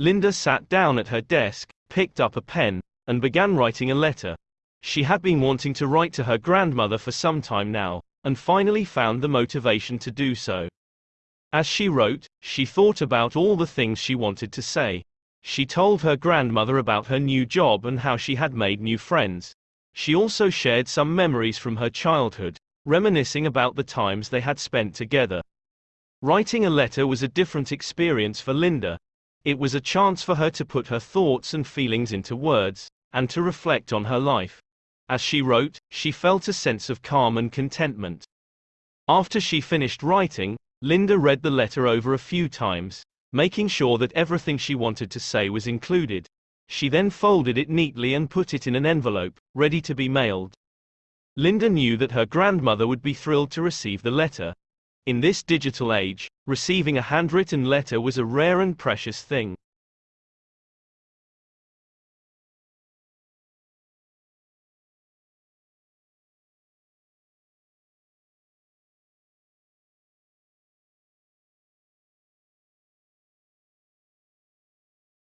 Linda sat down at her desk, picked up a pen, and began writing a letter. She had been wanting to write to her grandmother for some time now, and finally found the motivation to do so. As she wrote, she thought about all the things she wanted to say. She told her grandmother about her new job and how she had made new friends. She also shared some memories from her childhood, reminiscing about the times they had spent together. Writing a letter was a different experience for Linda. It was a chance for her to put her thoughts and feelings into words, and to reflect on her life. As she wrote, she felt a sense of calm and contentment. After she finished writing, Linda read the letter over a few times, making sure that everything she wanted to say was included. She then folded it neatly and put it in an envelope, ready to be mailed. Linda knew that her grandmother would be thrilled to receive the letter. In this digital age, receiving a handwritten letter was a rare and precious thing.